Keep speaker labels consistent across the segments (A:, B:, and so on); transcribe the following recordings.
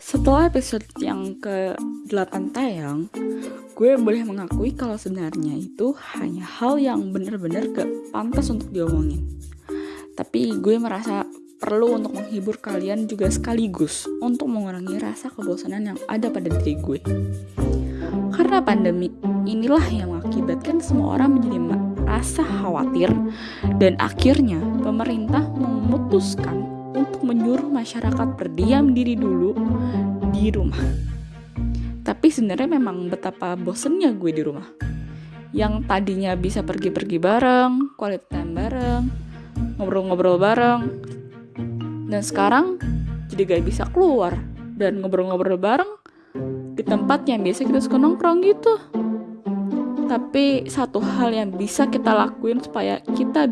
A: Setelah episode yang ke-8 tayang, gue boleh mengakui kalau sebenarnya itu hanya hal yang benar-benar gak pantas untuk diomongin. Tapi gue merasa perlu untuk menghibur kalian juga sekaligus untuk mengurangi rasa kebosanan yang ada pada diri gue. Karena pandemi inilah yang mengakibatkan semua orang menjadi merasa khawatir dan akhirnya pemerintah memutuskan untuk menyuruh masyarakat berdiam diri dulu di rumah. Tapi sebenarnya memang betapa bosennya gue di rumah. Yang tadinya bisa pergi-pergi bareng, quality time bareng, ngobrol-ngobrol bareng. Dan sekarang jadi gak bisa keluar dan ngobrol-ngobrol bareng di tempat yang biasa kita suka nongkrong gitu. Tapi satu hal yang bisa kita lakuin supaya kita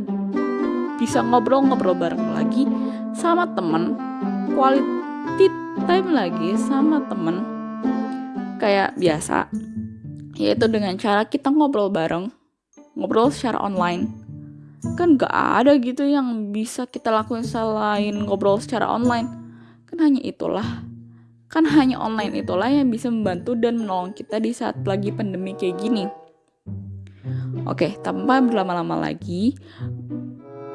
A: bisa ngobrol-ngobrol bareng lagi sama temen, quality time lagi sama temen kayak biasa, yaitu dengan cara kita ngobrol bareng, ngobrol secara online. Kan gak ada gitu yang bisa kita lakuin selain ngobrol secara online. Kan hanya itulah kan hanya online itulah yang bisa membantu dan menolong kita di saat lagi pandemi kayak gini. Oke, tanpa berlama-lama lagi,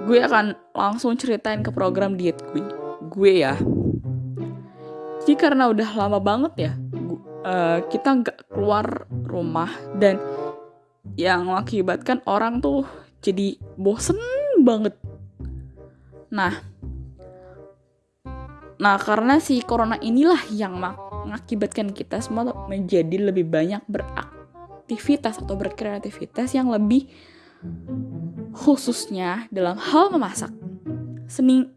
A: gue akan langsung ceritain ke program diet gue. Gue ya. Jadi karena udah lama banget ya, uh, kita nggak keluar rumah dan yang mengakibatkan orang tuh jadi bosen banget. Nah, nah karena si corona inilah yang mengakibatkan kita semua menjadi lebih banyak beraktivitas atau berkreativitas yang lebih khususnya dalam hal memasak, seni,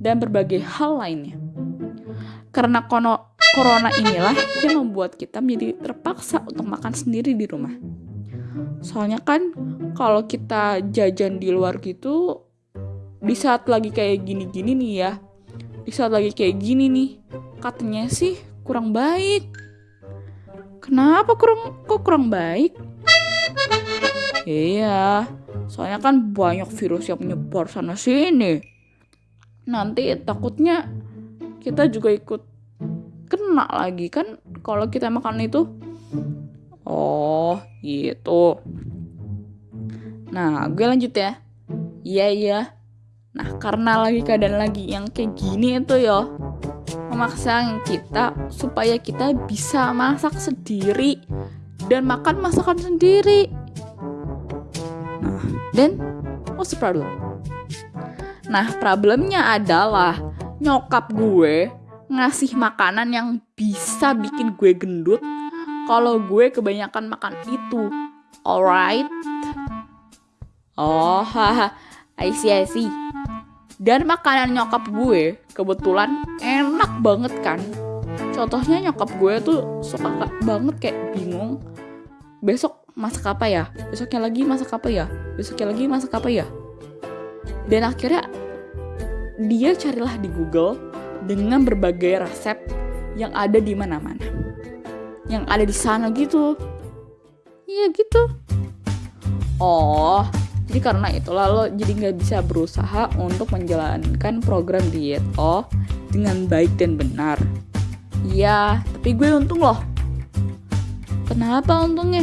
A: dan berbagai hal lainnya. Karena kono, corona inilah yang membuat kita menjadi terpaksa untuk makan sendiri di rumah. Soalnya kan kalau kita jajan di luar gitu, di saat lagi kayak gini-gini nih ya, di saat lagi kayak gini nih, katanya sih kurang baik. Kenapa kurang kok kurang baik? Iya, soalnya kan banyak virus yang menyebar sana sini. Nanti takutnya kita juga ikut kena lagi kan kalau kita makan itu. Oh, gitu. Nah, gue lanjut ya. Iya, iya. Nah, karena lagi keadaan lagi yang kayak gini itu ya memaksa kita supaya kita bisa masak sendiri dan makan masakan sendiri. Nah, dan what's the problem? Nah, problemnya adalah nyokap gue ngasih makanan yang bisa bikin gue gendut kalau gue kebanyakan makan itu. Alright? Oh, haha. I see, I see. Dan makanan nyokap gue kebetulan enak banget kan. Contohnya nyokap gue tuh suka banget kayak bingung. Besok masak apa ya? Besoknya lagi masak apa ya? Besoknya lagi masak apa ya? Dan akhirnya dia carilah di Google dengan berbagai resep yang ada di mana-mana. Yang ada di sana gitu. Iya gitu. Oh, jadi karena itulah lo jadi nggak bisa berusaha untuk menjalankan program diet oh dengan baik dan benar. Iya, tapi gue untung loh. Kenapa untungnya?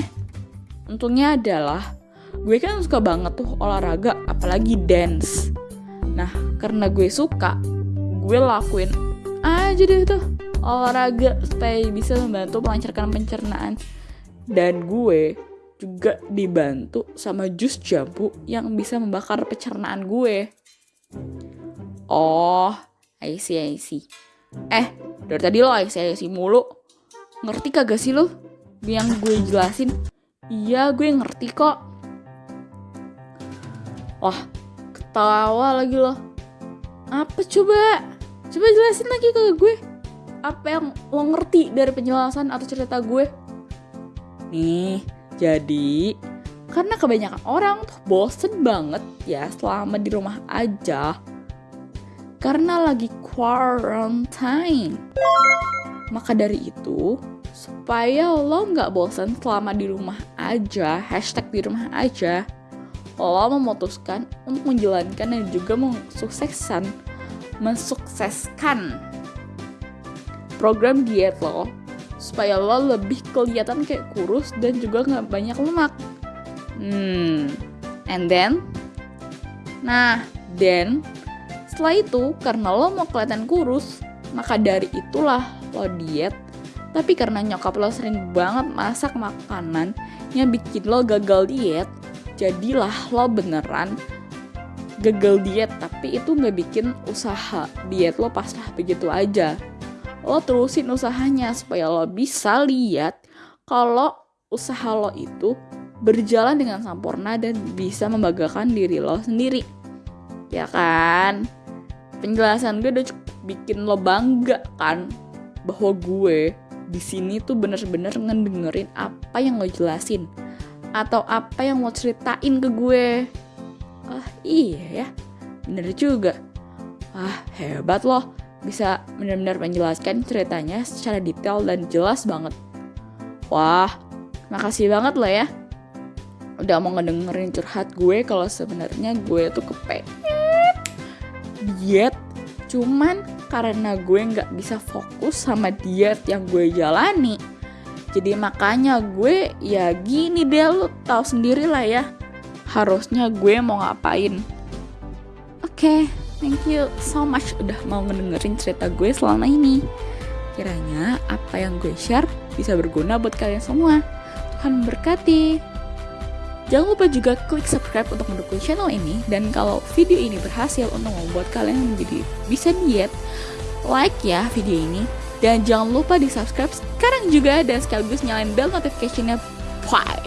A: Untungnya adalah gue kan suka banget tuh olahraga, apalagi dance. Nah, karena gue suka, gue lakuin aja deh tuh olahraga supaya bisa membantu melancarkan pencernaan. Dan gue juga dibantu sama jus jambu yang bisa membakar pencernaan gue. Oh, I see, I see. Eh, dari tadi lo I see, I see mulu. Ngerti kagak sih lo? Yang gue jelasin. Iya, gue ngerti kok. Wah, ketawa lagi loh. Apa coba? Coba jelasin lagi ke gue. Apa yang lo ngerti dari penjelasan atau cerita gue? Nih, jadi karena kebanyakan orang tuh bosen banget ya selama di rumah aja. Karena lagi quarantine. Maka dari itu, supaya lo nggak bosen selama di rumah aja, hashtag di rumah aja, lo memutuskan untuk menjalankan dan juga mensukseskan mensukseskan program diet lo supaya lo lebih kelihatan kayak kurus dan juga nggak banyak lemak. Hmm, and then, nah, then setelah itu karena lo mau kelihatan kurus, maka dari itulah lo diet. Tapi karena nyokap lo sering banget masak makanan yang bikin lo gagal diet, jadilah lo beneran gagal diet tapi itu nggak bikin usaha diet lo pasrah begitu aja lo terusin usahanya supaya lo bisa lihat kalau usaha lo itu berjalan dengan sempurna dan bisa membanggakan diri lo sendiri. Ya kan? Penjelasan gue udah bikin lo bangga kan bahwa gue di sini tuh bener-bener ngedengerin apa yang lo jelasin atau apa yang lo ceritain ke gue. Ah iya ya, bener juga. Ah hebat loh bisa benar-benar menjelaskan ceritanya secara detail dan jelas banget. Wah, makasih banget loh ya. Udah mau ngedengerin curhat gue kalau sebenarnya gue tuh kepengen diet. Cuman karena gue nggak bisa fokus sama diet yang gue jalani. Jadi makanya gue ya gini deh lo tau sendiri lah ya. Harusnya gue mau ngapain. Oke. Okay. Thank you so much udah mau ngedengerin cerita gue selama ini. Kiranya apa yang gue share bisa berguna buat kalian semua. Tuhan berkati. Jangan lupa juga klik subscribe untuk mendukung channel ini dan kalau video ini berhasil untuk membuat kalian menjadi bisa diet, like ya video ini dan jangan lupa di subscribe sekarang juga dan sekaligus nyalain bell notificationnya. Bye.